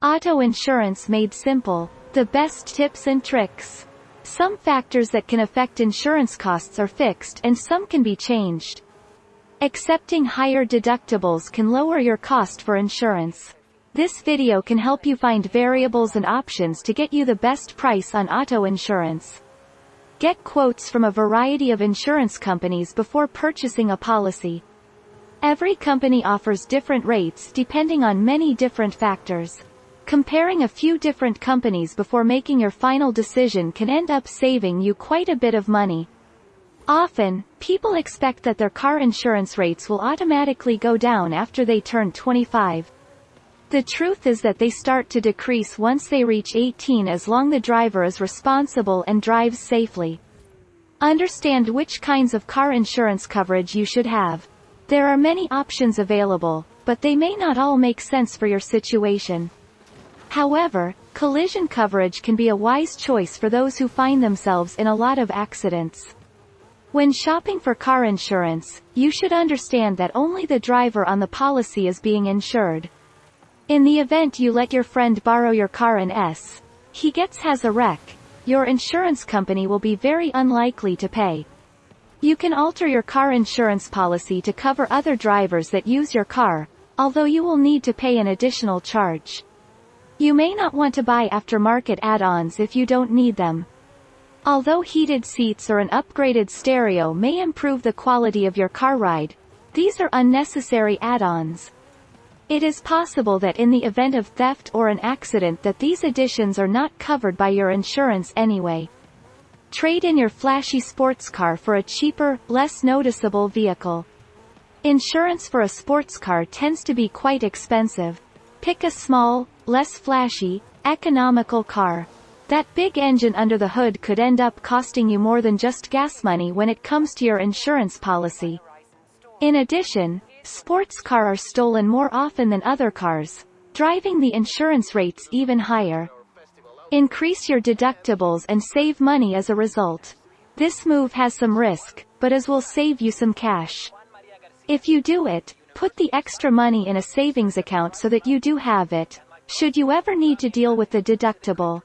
Auto insurance made simple. The best tips and tricks. Some factors that can affect insurance costs are fixed and some can be changed. Accepting higher deductibles can lower your cost for insurance. This video can help you find variables and options to get you the best price on auto insurance. Get quotes from a variety of insurance companies before purchasing a policy. Every company offers different rates depending on many different factors. Comparing a few different companies before making your final decision can end up saving you quite a bit of money. Often, people expect that their car insurance rates will automatically go down after they turn 25. The truth is that they start to decrease once they reach 18 as long the driver is responsible and drives safely. Understand which kinds of car insurance coverage you should have. There are many options available, but they may not all make sense for your situation. However, collision coverage can be a wise choice for those who find themselves in a lot of accidents. When shopping for car insurance, you should understand that only the driver on the policy is being insured. In the event you let your friend borrow your car and S. He gets has a wreck, your insurance company will be very unlikely to pay. You can alter your car insurance policy to cover other drivers that use your car, although you will need to pay an additional charge. You may not want to buy aftermarket add-ons if you don't need them. Although heated seats or an upgraded stereo may improve the quality of your car ride, these are unnecessary add-ons. It is possible that in the event of theft or an accident that these additions are not covered by your insurance anyway. Trade in your flashy sports car for a cheaper, less noticeable vehicle. Insurance for a sports car tends to be quite expensive. Pick a small, less flashy, economical car. That big engine under the hood could end up costing you more than just gas money when it comes to your insurance policy. In addition, Sports car are stolen more often than other cars, driving the insurance rates even higher. Increase your deductibles and save money as a result. This move has some risk, but as will save you some cash. If you do it, put the extra money in a savings account so that you do have it, should you ever need to deal with the deductible.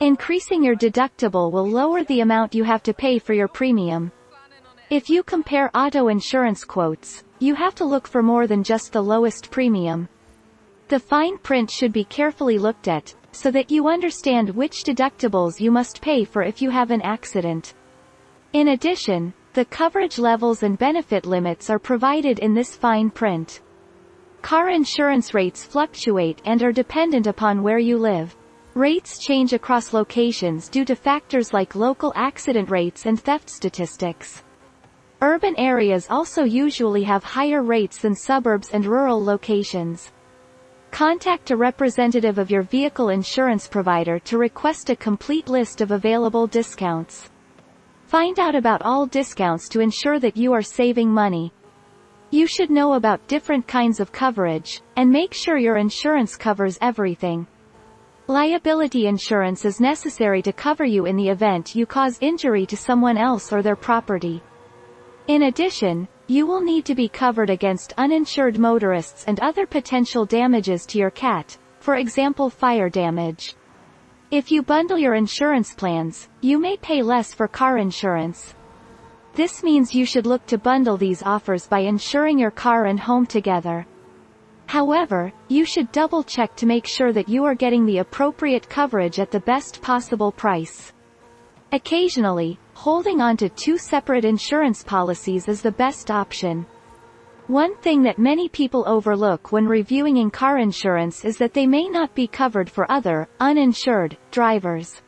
Increasing your deductible will lower the amount you have to pay for your premium. If you compare auto insurance quotes, you have to look for more than just the lowest premium. The fine print should be carefully looked at, so that you understand which deductibles you must pay for if you have an accident. In addition, the coverage levels and benefit limits are provided in this fine print. Car insurance rates fluctuate and are dependent upon where you live. Rates change across locations due to factors like local accident rates and theft statistics. Urban areas also usually have higher rates than suburbs and rural locations. Contact a representative of your vehicle insurance provider to request a complete list of available discounts. Find out about all discounts to ensure that you are saving money. You should know about different kinds of coverage, and make sure your insurance covers everything. Liability insurance is necessary to cover you in the event you cause injury to someone else or their property. In addition, you will need to be covered against uninsured motorists and other potential damages to your cat, for example fire damage. If you bundle your insurance plans, you may pay less for car insurance. This means you should look to bundle these offers by insuring your car and home together. However, you should double check to make sure that you are getting the appropriate coverage at the best possible price. Occasionally, holding on to two separate insurance policies is the best option. One thing that many people overlook when reviewing in car insurance is that they may not be covered for other, uninsured, drivers.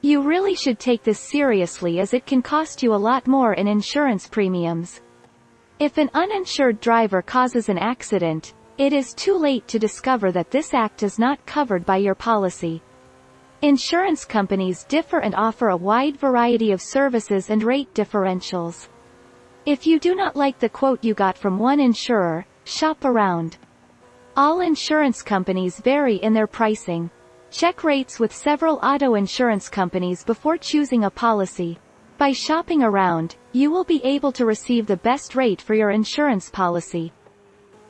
You really should take this seriously as it can cost you a lot more in insurance premiums. If an uninsured driver causes an accident, it is too late to discover that this act is not covered by your policy. Insurance companies differ and offer a wide variety of services and rate differentials. If you do not like the quote you got from one insurer, shop around. All insurance companies vary in their pricing. Check rates with several auto insurance companies before choosing a policy. By shopping around, you will be able to receive the best rate for your insurance policy.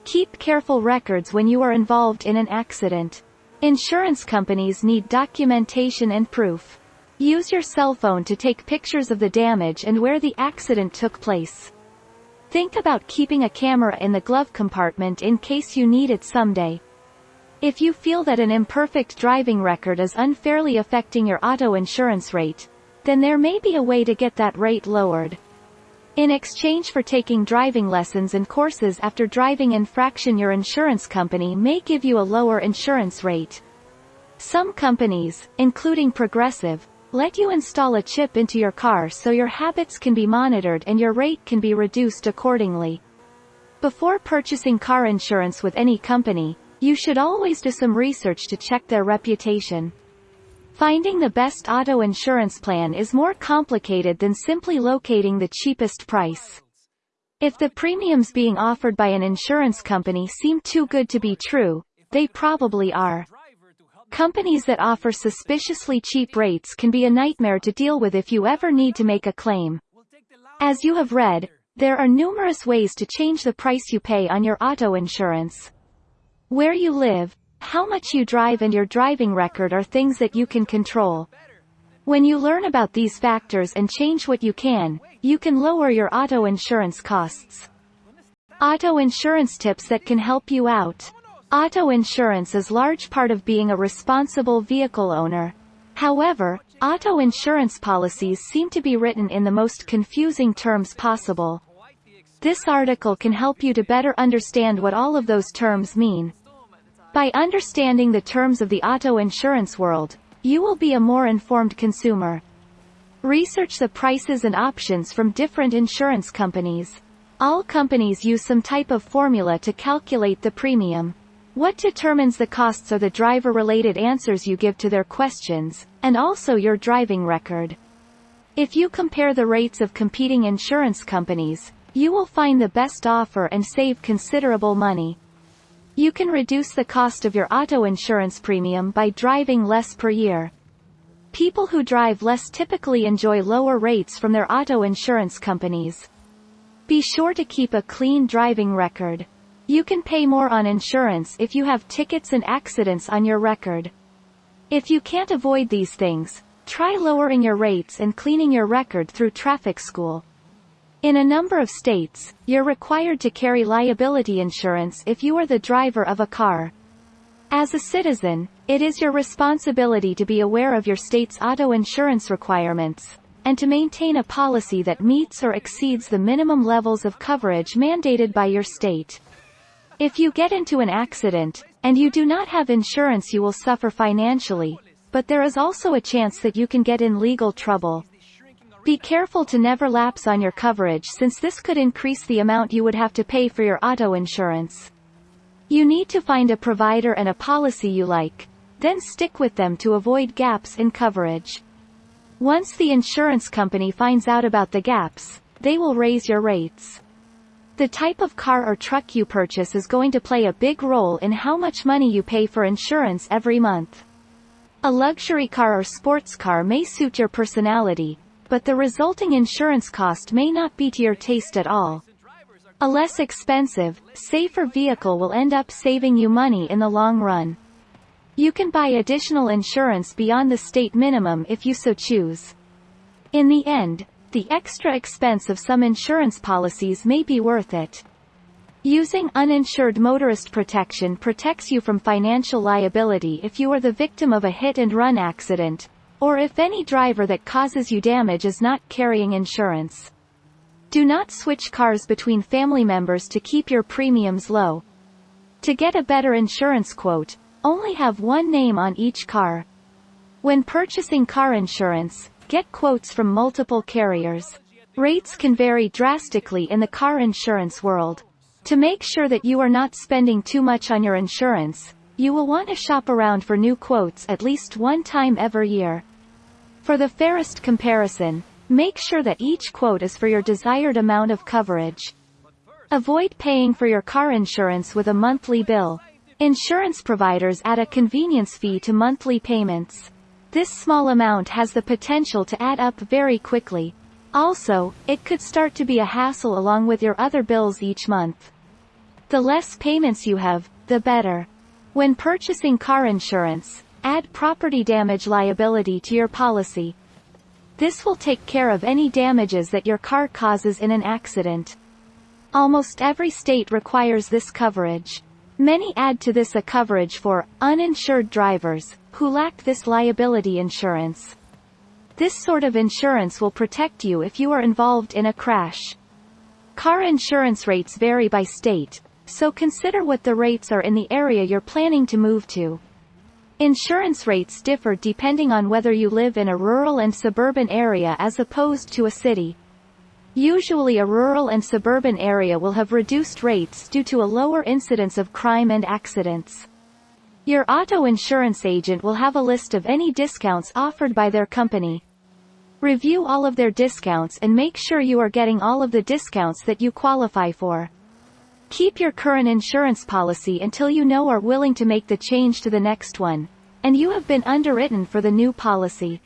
Keep careful records when you are involved in an accident. Insurance companies need documentation and proof. Use your cell phone to take pictures of the damage and where the accident took place. Think about keeping a camera in the glove compartment in case you need it someday. If you feel that an imperfect driving record is unfairly affecting your auto insurance rate, then there may be a way to get that rate lowered. In exchange for taking driving lessons and courses after driving infraction your insurance company may give you a lower insurance rate. Some companies, including Progressive, let you install a chip into your car so your habits can be monitored and your rate can be reduced accordingly. Before purchasing car insurance with any company, you should always do some research to check their reputation. Finding the best auto insurance plan is more complicated than simply locating the cheapest price. If the premiums being offered by an insurance company seem too good to be true, they probably are. Companies that offer suspiciously cheap rates can be a nightmare to deal with if you ever need to make a claim. As you have read, there are numerous ways to change the price you pay on your auto insurance. Where you live, how much you drive and your driving record are things that you can control. When you learn about these factors and change what you can, you can lower your auto insurance costs. Auto insurance tips that can help you out. Auto insurance is large part of being a responsible vehicle owner. However, auto insurance policies seem to be written in the most confusing terms possible. This article can help you to better understand what all of those terms mean. By understanding the terms of the auto insurance world, you will be a more informed consumer. Research the prices and options from different insurance companies. All companies use some type of formula to calculate the premium. What determines the costs are the driver-related answers you give to their questions, and also your driving record. If you compare the rates of competing insurance companies, you will find the best offer and save considerable money. You can reduce the cost of your auto insurance premium by driving less per year. People who drive less typically enjoy lower rates from their auto insurance companies. Be sure to keep a clean driving record. You can pay more on insurance if you have tickets and accidents on your record. If you can't avoid these things, try lowering your rates and cleaning your record through traffic school. In a number of states, you're required to carry liability insurance if you are the driver of a car. As a citizen, it is your responsibility to be aware of your state's auto insurance requirements, and to maintain a policy that meets or exceeds the minimum levels of coverage mandated by your state. If you get into an accident, and you do not have insurance you will suffer financially, but there is also a chance that you can get in legal trouble. Be careful to never lapse on your coverage since this could increase the amount you would have to pay for your auto insurance. You need to find a provider and a policy you like, then stick with them to avoid gaps in coverage. Once the insurance company finds out about the gaps, they will raise your rates. The type of car or truck you purchase is going to play a big role in how much money you pay for insurance every month. A luxury car or sports car may suit your personality, but the resulting insurance cost may not be to your taste at all. A less expensive, safer vehicle will end up saving you money in the long run. You can buy additional insurance beyond the state minimum if you so choose. In the end, the extra expense of some insurance policies may be worth it. Using uninsured motorist protection protects you from financial liability if you are the victim of a hit-and-run accident, or if any driver that causes you damage is not carrying insurance. Do not switch cars between family members to keep your premiums low. To get a better insurance quote, only have one name on each car. When purchasing car insurance, Get quotes from multiple carriers. Rates can vary drastically in the car insurance world. To make sure that you are not spending too much on your insurance, you will want to shop around for new quotes at least one time every year. For the fairest comparison, make sure that each quote is for your desired amount of coverage. Avoid paying for your car insurance with a monthly bill. Insurance providers add a convenience fee to monthly payments. This small amount has the potential to add up very quickly. Also, it could start to be a hassle along with your other bills each month. The less payments you have, the better. When purchasing car insurance, add property damage liability to your policy. This will take care of any damages that your car causes in an accident. Almost every state requires this coverage. Many add to this a coverage for uninsured drivers who lack this liability insurance. This sort of insurance will protect you if you are involved in a crash. Car insurance rates vary by state, so consider what the rates are in the area you're planning to move to. Insurance rates differ depending on whether you live in a rural and suburban area as opposed to a city. Usually a rural and suburban area will have reduced rates due to a lower incidence of crime and accidents. Your auto insurance agent will have a list of any discounts offered by their company. Review all of their discounts and make sure you are getting all of the discounts that you qualify for. Keep your current insurance policy until you know are willing to make the change to the next one, and you have been underwritten for the new policy.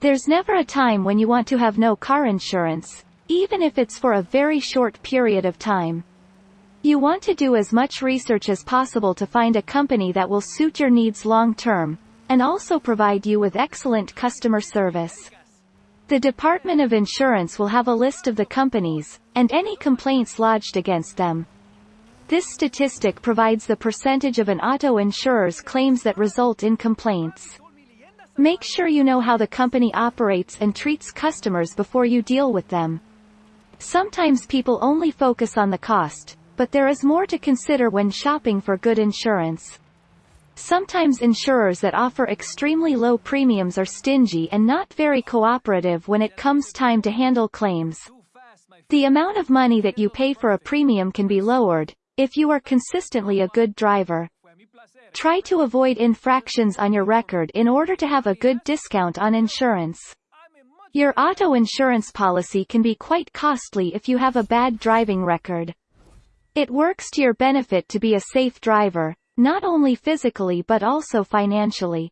There's never a time when you want to have no car insurance, even if it's for a very short period of time. You want to do as much research as possible to find a company that will suit your needs long term, and also provide you with excellent customer service. The Department of Insurance will have a list of the companies, and any complaints lodged against them. This statistic provides the percentage of an auto insurer's claims that result in complaints. Make sure you know how the company operates and treats customers before you deal with them. Sometimes people only focus on the cost, but there is more to consider when shopping for good insurance. Sometimes insurers that offer extremely low premiums are stingy and not very cooperative when it comes time to handle claims. The amount of money that you pay for a premium can be lowered, if you are consistently a good driver. Try to avoid infractions on your record in order to have a good discount on insurance. Your auto insurance policy can be quite costly if you have a bad driving record. It works to your benefit to be a safe driver, not only physically but also financially.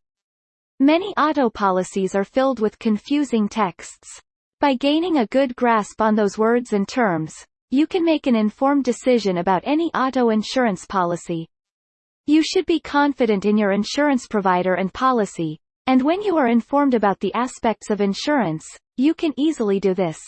Many auto policies are filled with confusing texts. By gaining a good grasp on those words and terms, you can make an informed decision about any auto insurance policy. You should be confident in your insurance provider and policy, and when you are informed about the aspects of insurance, you can easily do this.